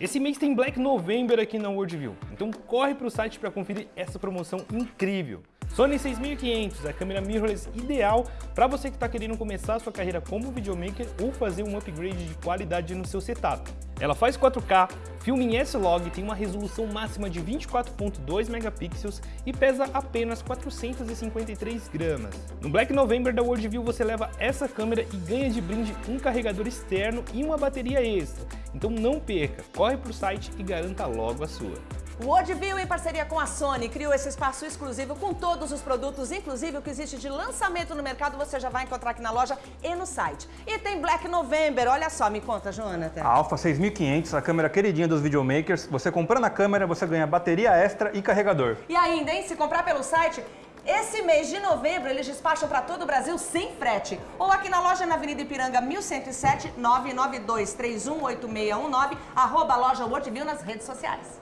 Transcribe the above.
Esse mês tem Black November aqui na Worldview, então corre para o site para conferir essa promoção incrível. Sony 6500, a câmera mirrorless ideal para você que está querendo começar sua carreira como videomaker ou fazer um upgrade de qualidade no seu setup. Ela faz 4K, filma em S-Log, tem uma resolução máxima de 24.2 megapixels e pesa apenas 453 gramas. No Black November da Worldview você leva essa câmera e ganha de brinde um carregador externo e uma bateria extra. Então não perca, corre para o site e garanta logo a sua. O em parceria com a Sony, criou esse espaço exclusivo com todos os produtos, inclusive o que existe de lançamento no mercado, você já vai encontrar aqui na loja e no site. E tem Black November, olha só, me conta, Jonathan. A Alpha 6500, a câmera queridinha dos videomakers, você comprando a câmera, você ganha bateria extra e carregador. E ainda, hein, se comprar pelo site, esse mês de novembro eles despacham para todo o Brasil sem frete. Ou aqui na loja na Avenida Ipiranga 1107 992 318619, arroba loja Worldview nas redes sociais.